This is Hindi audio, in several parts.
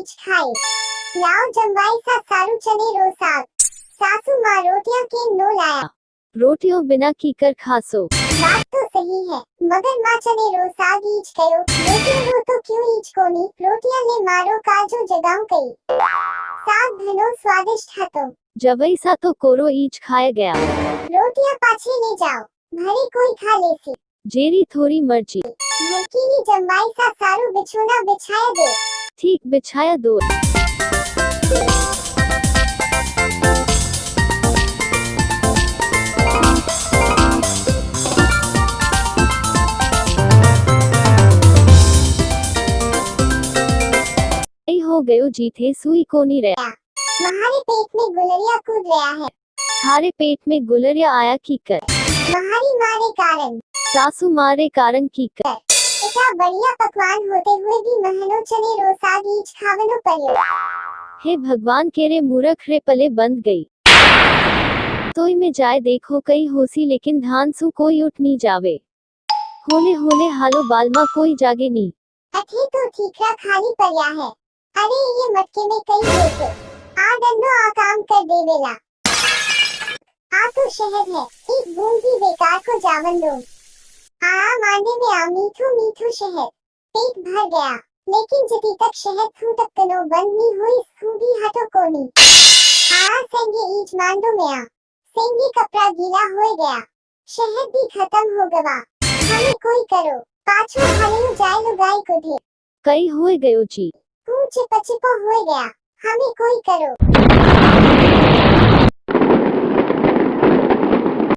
बीच हाई लाओ जमवाई सा सारू चने रो साग सासू माँ रोटियों के नो लाया रोटियों बिना कीकर खासो बात तो सही है मगर माँ चने रो साग ईच करो। रोटियों रो तो क्यों ईच कोनी? रोटियाँ ले मारो काजो जगाऊं कई साग घनो स्वादिष्ट है तो। जवई सा तो कोरो ईच खाया गया। रोटियाँ पाछे ले जाओ भरी कोई खा लेसी जेरी थोड़ी मर्ज़ी। मरकीनी जमवाई सा सारू बिछोना बिछाया दे। ठीक बिछाया दो। हो गयो जीथे सुई को नहीं रहा तुम्हारे पेट में गुलरिया कूद रहा है। थारे पेट में गुलरिया आया कीकर तुम्हारी मारे कारण। सासू मारे कारण कीकर इतना बढ़िया पकवान होते हुए भी महनो चने रो साग ईच खावनो पर्यो हे भगवान केरे मूरख रे पले बंद गई। सोई में जाए देखो कई होसी लेकिन धान सु कोई उठ नहीं जावे। होले होले हालो बालमा कोई जागे नहीं। अठी तो ठीकरा खाली पर्या है। अरे ये मटके में कई होते। आ डंडो आ काम कर देवेला आ तो शहर है। एक बूंद भी बेकार को जावन दो। आ मांडे में आ मीठू मीठू शहर। पेट भर गया। लेकिन जति तक शहर थू तक कनो बंद नहीं हुई भी हटो कोनी। आ सेंगे ईच मांडो में आ सेंगे कपड़ा गीला हो गया। शहर भी खत्म हो गवा हमें कोई करो। पाछो हाले जाए लुगाई को ढेर। कई हुए गयो जी। तू चिप चिपो हो गया। हमें कोई करो।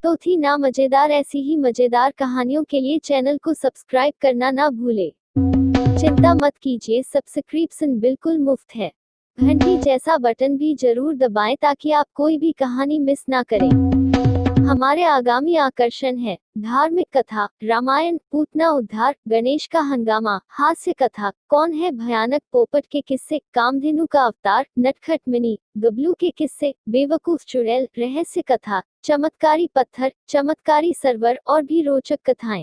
तो थी ना मज़ेदार, ऐसी ही मज़ेदार कहानियों के लिए चैनल को सब्सक्राइब करना ना भूले। चिंता मत कीजिए, सब्सक्रिप्शन बिल्कुल मुफ़्त है। घंटी जैसा बटन भी ज़रूर दबाएँ ताकि आप कोई भी कहानी मिस ना करें। हमारे आगामी आकर्षण है। धार्मिक कथा, रामायण, पूतना उद्धार, गणेश का हंगामा, हास्य कथा, कौन है भयानक पोपट के किस्से, कामधेनु का अवतार नटखट मिनी गबलू के किस्से, बेवकूफ़ चुड़ैल, रहस्य कथा, चमत्कारी पत्थर, चमत्कारी सरवर और भी रोचक कथाएँ।